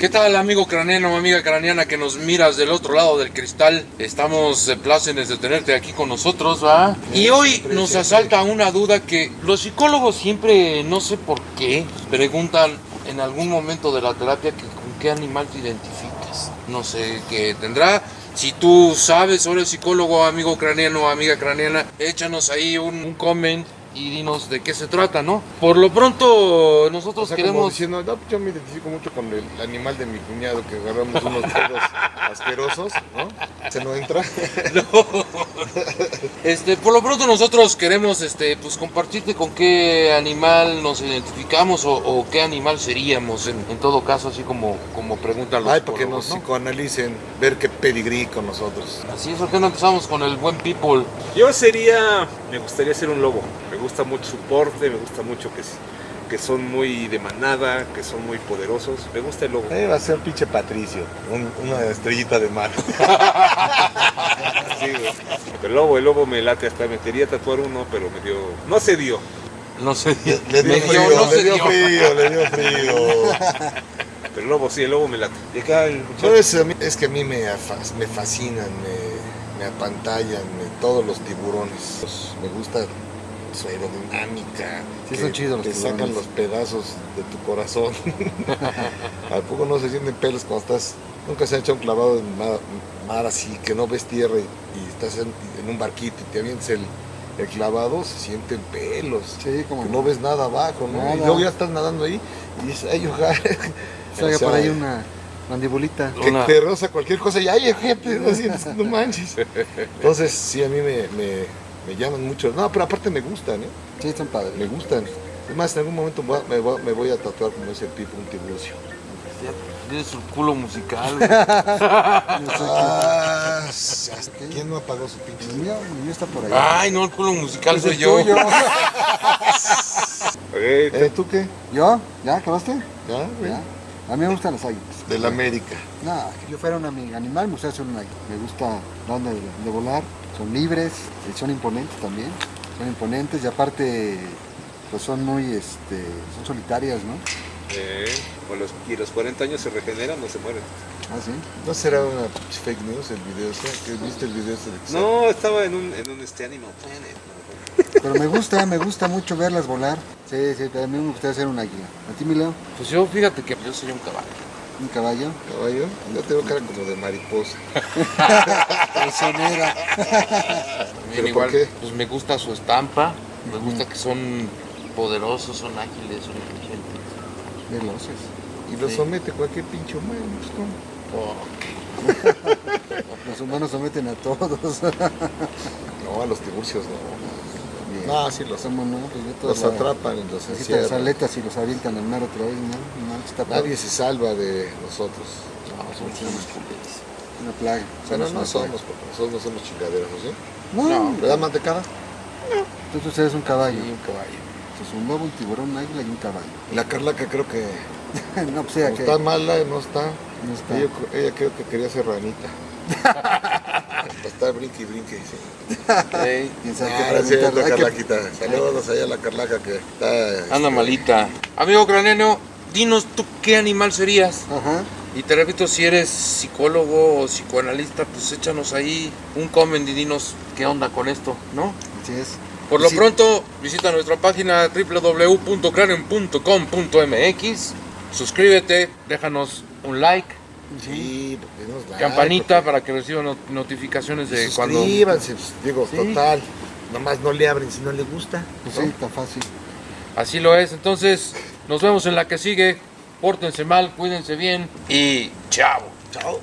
¿Qué tal amigo craneano, amiga craneana que nos miras del otro lado del cristal? Estamos de plácenes de tenerte aquí con nosotros, ¿va? Y hoy nos asalta una duda que los psicólogos siempre, no sé por qué, preguntan en algún momento de la terapia que con qué animal te identificas. No sé qué tendrá. Si tú sabes, o eres psicólogo, amigo craneano, amiga craneana, échanos ahí un, un comment y dinos de qué se trata, ¿no? Por lo pronto, nosotros O sea, como queremos... diciendo, no, yo me identifico mucho con el animal de mi cuñado que agarramos unos pedos asquerosos, ¿no? Se no entra. Este, por lo pronto nosotros queremos este, pues compartirte con qué animal nos identificamos o, o qué animal seríamos en, en todo caso, así como, como preguntan los Ay, para que nos psicoanalicen, ver qué pedigrí con nosotros. Así es, ¿por qué no empezamos con el buen people? Yo sería, me gustaría ser un lobo. Me gusta mucho su porte, me gusta mucho que, que son muy de manada, que son muy poderosos. Me gusta el lobo. Eh, va a ser pinche Patricio, un- una estrellita de mar. El lobo, el lobo me late hasta me quería tatuar uno, pero me dio, no se dio. No sé, Le dio frío, dio, no le se dio dio. frío, le dio frío. Pero el lobo, sí, el lobo me late. Y Es que a mí me, me fascinan, me, me apantallan me- todos los tiburones. Pues, Me gusta su aerodinámica. Sí, que son chidos los Te sacan los pedazos de tu corazón. ¿A poco no se sienten pelos cuando estás... Nunca se han hecho un clavado en mar, mar así, que no ves tierra y, y estás en, en un barquito y te avientas el, el clavado, se sienten pelos. Sí, como Que no ves nada abajo, ¿no? Nada. Y luego ya estás nadando ahí y dices, ay, ojalá. Salga O sea, por ahí una mandibulita. que Una- te roza cualquier cosa y ay, gente, no, sientes, no manches. Entonces, sí, a mí me, me, me llaman mucho. No, pero aparte me gustan, ¿eh? Sí, están padres. Me gustan. Es más, en algún momento me voy a tatuar como ese tipo, un tiburcio. Ya Tienes su culo musical. güey. Ah, ¿Quién no apagó su pinche? El mío, el mío está por allá. Ay, no, el culo musical soy yo. ¿Eh, ¿Tú qué? ¿Yo? ¿Ya acabaste? ¿Ya? güey? ¿Ya? A mí me gustan las águilas. Del América. No, si yo fuera un animal, me gustaría ser un águila. Me gusta la onda de, de volar. Son libres, y son imponentes también. Son imponentes y aparte, pues son muy, este, son solitarias, ¿no? Eh, los, y los 40 años se regeneran, no se mueren. Ah, sí. ¿No será una fake news el video ese? ¿Que viste el video ese de No, estaba en un, en un este Animal Planet. Pero me gusta, me gusta mucho verlas volar. Sí, sí, a mí me gustaría ser un águila. ¿A ti, Mileo? Pues yo, fíjate que yo soy un caballo. ¿Un caballo? caballo? Yo tengo cara como de mariposa. Traicionera. También ¿Pero igual, por qué? pues me gusta su estampa, me gusta que son poderosos, son ágiles, son inteligentes. Veloces. Y lo Sí. somete cualquier pinche humano. pues, ¿cómo? Oh, Los humanos someten a todos. No, a los tiburcios no. No, sí los, ¿Cómo no? Pues los la- atrapan y los quitan las encierran. aletas y los avientan al mar otra vez, ¿no? No. Nadie se salva de nosotros. no, unos culeros. Una plaga. Bueno, Somos no una somos, porque nosotros no somos chingaderos, ¿sí? No, ¿Verdad, mantecada? entonces eres un caballo. Y un caballo. Entonces un lobo, un tiburón, un águila y un caballo. La Carlaca creo que no, pues ella que está mala, no está. no está. Ella, ella creo que quería ser ranita. Para estar brinque y brinque. Sí. Ey, ¿Quién sabe qué Ah, Ahora sí, la que- Carlaquita. Saludos allá a la Carlaca que está... anda este, malita. Amigo craneano, dinos tú qué animal serías. Ajá. Y te repito, si eres psicólogo o psicoanalista, pues échanos ahí un comment y dinos qué onda con esto, ¿no? Así es. Por lo Sí. pronto, visita nuestra página www.cranium.com.mx, suscríbete, déjanos un like, Sí, like, campanita porque- para que reciban not- notificaciones de cuando... Suscríbanse, pues, digo, Sí. total. Nomás no le abren si no le gusta. Pues ¿no? sí, está fácil. Así lo es, entonces nos vemos en la que sigue, pórtense mal, cuídense bien y chao. Chao.